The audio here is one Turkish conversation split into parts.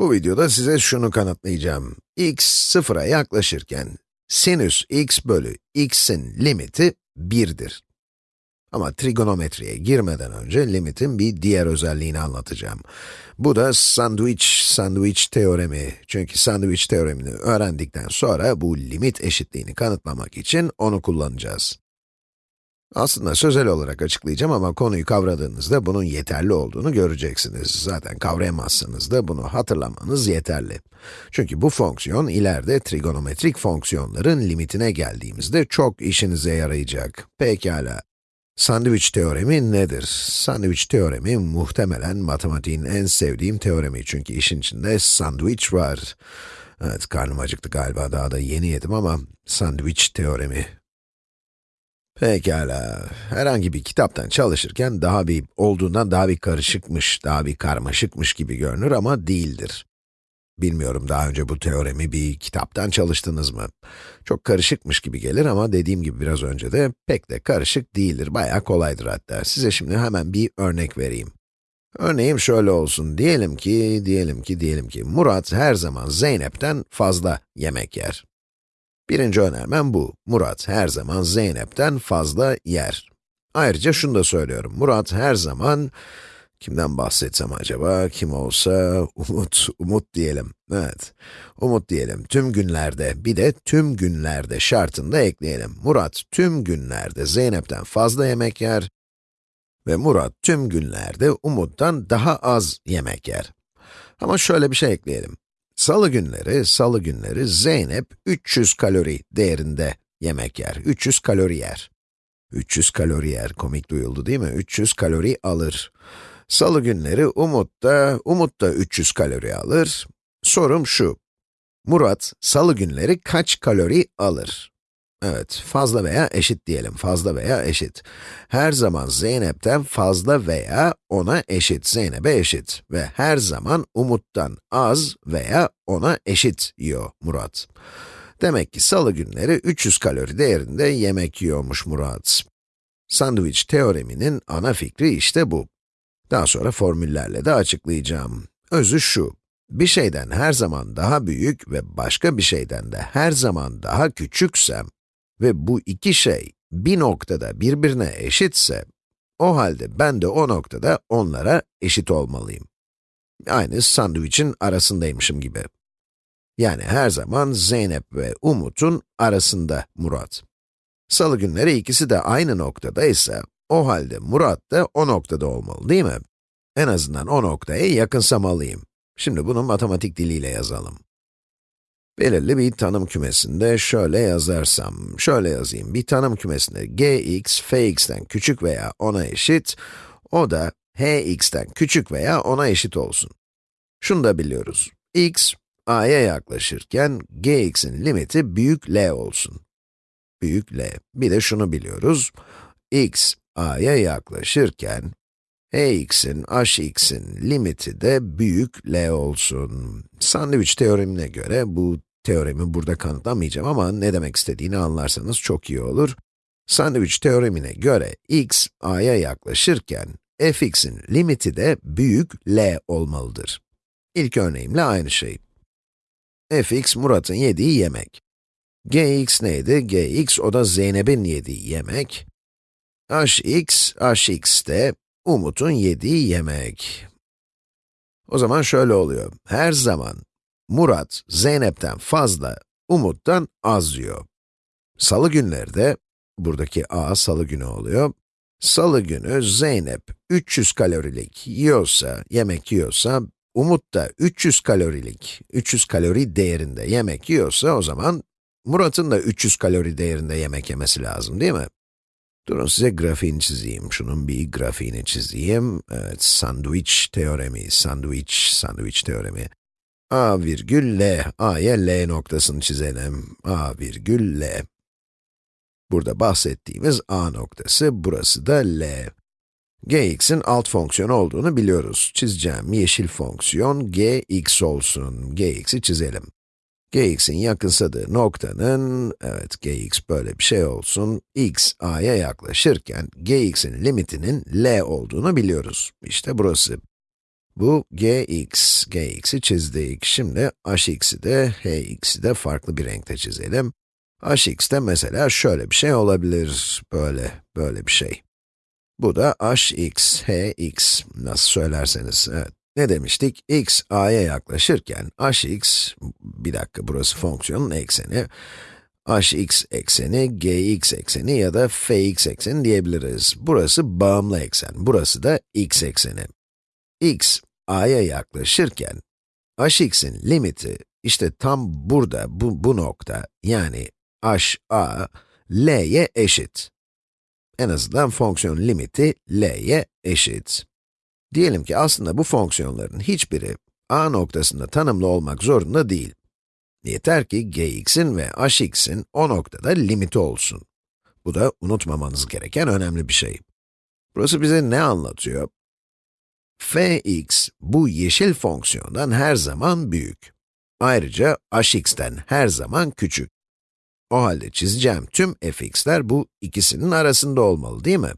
Bu videoda size şunu kanıtlayacağım. x sıfıra yaklaşırken sinüs x bölü x'in limiti 1'dir. Ama trigonometriye girmeden önce limitin bir diğer özelliğini anlatacağım. Bu da sandwich, sandwich teoremi. Çünkü sandwich teoremini öğrendikten sonra bu limit eşitliğini kanıtlamak için onu kullanacağız. Aslında sözel olarak açıklayacağım ama konuyu kavradığınızda bunun yeterli olduğunu göreceksiniz. Zaten kavrayamazsanız da bunu hatırlamanız yeterli. Çünkü bu fonksiyon ileride trigonometrik fonksiyonların limitine geldiğimizde çok işinize yarayacak. Pekala. Sandviç teoremi nedir? Sandviç teoremi muhtemelen matematiğin en sevdiğim teoremi çünkü işin içinde sandviç var. Evet, karnım acıktı galiba, daha da yeni yedim ama sandviç teoremi. Pekala, herhangi bir kitaptan çalışırken daha bir, olduğundan daha bir karışıkmış, daha bir karmaşıkmış gibi görünür ama değildir. Bilmiyorum daha önce bu teoremi bir kitaptan çalıştınız mı? Çok karışıkmış gibi gelir ama dediğim gibi biraz önce de pek de karışık değildir, bayağı kolaydır hatta. Size şimdi hemen bir örnek vereyim. Örneğim şöyle olsun, diyelim ki, diyelim ki, diyelim ki, Murat her zaman Zeynep'ten fazla yemek yer. Birinci önermem bu. Murat her zaman Zeynep'ten fazla yer. Ayrıca şunu da söylüyorum. Murat her zaman, kimden bahsetsem acaba, kim olsa, Umut, Umut diyelim. Evet, Umut diyelim. Tüm günlerde, bir de tüm günlerde şartını da ekleyelim. Murat tüm günlerde Zeynep'ten fazla yemek yer ve Murat tüm günlerde Umut'tan daha az yemek yer. Ama şöyle bir şey ekleyelim. Salı günleri, salı günleri Zeynep 300 kalori değerinde yemek yer. 300 kalori yer. 300 kalori yer, komik duyuldu değil mi? 300 kalori alır. Salı günleri Umut da, Umut da 300 kalori alır. Sorum şu, Murat, salı günleri kaç kalori alır? Evet, fazla veya eşit diyelim, fazla veya eşit. Her zaman Zeynep'ten fazla veya ona eşit, Zeynep'e eşit. Ve her zaman Umut'tan az veya ona eşit yiyor Murat. Demek ki salı günleri 300 kalori değerinde yemek yiyormuş Murat. Sandviç teoreminin ana fikri işte bu. Daha sonra formüllerle de açıklayacağım. Özü şu, bir şeyden her zaman daha büyük ve başka bir şeyden de her zaman daha küçüksem, ve bu iki şey bir noktada birbirine eşitse, o halde ben de o noktada onlara eşit olmalıyım. Aynı sandviçin arasındaymışım gibi. Yani her zaman Zeynep ve Umut'un arasında Murat. Salı günleri ikisi de aynı noktada ise, o halde Murat da o noktada olmalı değil mi? En azından o noktaya yakınsamalıyım. Şimdi bunu matematik diliyle yazalım. Belirli bir tanım kümesinde şöyle yazarsam, şöyle yazayım. Bir tanım kümesinde gx, fx'ten küçük veya ona eşit, o da hx'ten küçük veya ona eşit olsun. Şunu da biliyoruz. x, a'ya yaklaşırken gx'in limiti büyük L olsun. Büyük L. Bir de şunu biliyoruz. x, a'ya yaklaşırken hx'in, hx'in limiti de büyük L olsun. Sandviç teoremine göre bu teoremi burada kanıtlamayacağım ama ne demek istediğini anlarsanız çok iyi olur. Sandviç teoremine göre x, a'ya yaklaşırken fx'in limiti de büyük L olmalıdır. İlk örneğimle aynı şey. fx, Murat'ın yediği yemek. gx neydi? gx, o da Zeynep'in yediği yemek. hx, hx de Umut'un yediği yemek. O zaman şöyle oluyor. Her zaman Murat, Zeynep'ten fazla, Umut'tan az yiyor. Salı günleri de, buradaki a salı günü oluyor. Salı günü Zeynep 300 kalorilik yiyorsa, yemek yiyorsa, Umut da 300 kalorilik, 300 kalori değerinde yemek yiyorsa o zaman Murat'ın da 300 kalori değerinde yemek yemesi lazım değil mi? Durun size grafiğini çizeyim. Şunun bir grafiğini çizeyim. Evet, sandviç teoremi, sandviç, sandviç teoremi. A virgül l, a'ya l noktasını çizelim. a virgül l. Burada bahsettiğimiz a noktası, burası da l. gx'in alt fonksiyon olduğunu biliyoruz. Çizeceğim yeşil fonksiyon gx olsun. gx'i çizelim gx'in yakınsadığı noktanın, evet gx böyle bir şey olsun, x a'ya yaklaşırken gx'in limitinin l olduğunu biliyoruz. İşte burası. Bu gx, gx'i çizdik. Şimdi hx'i de, hx'i de farklı bir renkte çizelim. hx de mesela şöyle bir şey olabilir, böyle, böyle bir şey. Bu da hx, hx, nasıl söylerseniz, evet. Ne demiştik? x, a'ya yaklaşırken hx, bir dakika burası fonksiyonun ekseni, hx ekseni, gx ekseni ya da fx ekseni diyebiliriz. Burası bağımlı eksen, burası da x ekseni. x, a'ya yaklaşırken, hx'in limiti işte tam burada, bu, bu nokta, yani h, a, l'ye eşit. En azından fonksiyon limiti l'ye eşit. Diyelim ki aslında bu fonksiyonların hiçbiri a noktasında tanımlı olmak zorunda değil. Yeter ki gx'in ve hx'in o noktada limiti olsun. Bu da unutmamanız gereken önemli bir şey. Burası bize ne anlatıyor? Fx, bu yeşil fonksiyondan her zaman büyük. Ayrıca hx'ten her zaman küçük. O halde çizeceğim tüm fx'ler bu ikisinin arasında olmalı değil mi?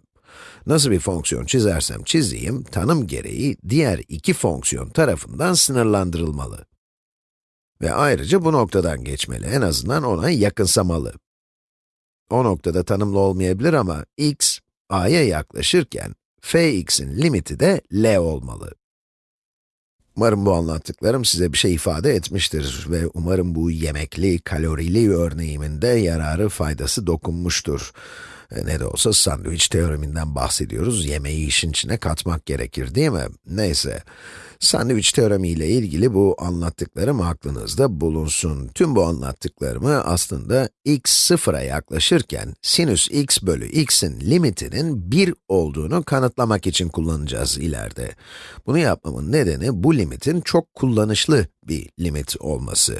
Nasıl bir fonksiyon çizersem çizeyim, tanım gereği diğer iki fonksiyon tarafından sınırlandırılmalı. Ve ayrıca bu noktadan geçmeli, en azından ona yakınsamalı. O noktada tanımlı olmayabilir ama x, a'ya yaklaşırken, fx'in limiti de L olmalı. Umarım bu anlattıklarım size bir şey ifade etmiştir ve umarım bu yemekli, kalorili örneğimin de yararı, faydası dokunmuştur. E, ne de olsa sandviç teoreminden bahsediyoruz, yemeği işin içine katmak gerekir değil mi? Neyse, sandviç teoremi ile ilgili bu anlattıklarım aklınızda bulunsun. Tüm bu anlattıklarımı aslında x sıfıra yaklaşırken sinüs x bölü x'in limitinin 1 olduğunu kanıtlamak için kullanacağız ileride. Bunu yapmamın nedeni bu limitin çok kullanışlı bir limit olması.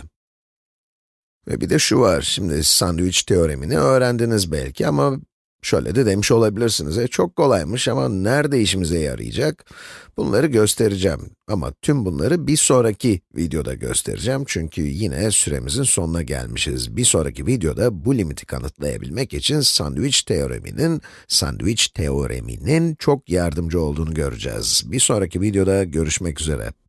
Ve bir de şu var, şimdi sandviç teoremini öğrendiniz belki ama Şöyle de demiş olabilirsiniz, e çok kolaymış ama nerede işimize yarayacak? Bunları göstereceğim ama tüm bunları bir sonraki videoda göstereceğim çünkü yine süremizin sonuna gelmişiz. Bir sonraki videoda bu limiti kanıtlayabilmek için sandviç teoreminin, sandviç teoreminin çok yardımcı olduğunu göreceğiz. Bir sonraki videoda görüşmek üzere.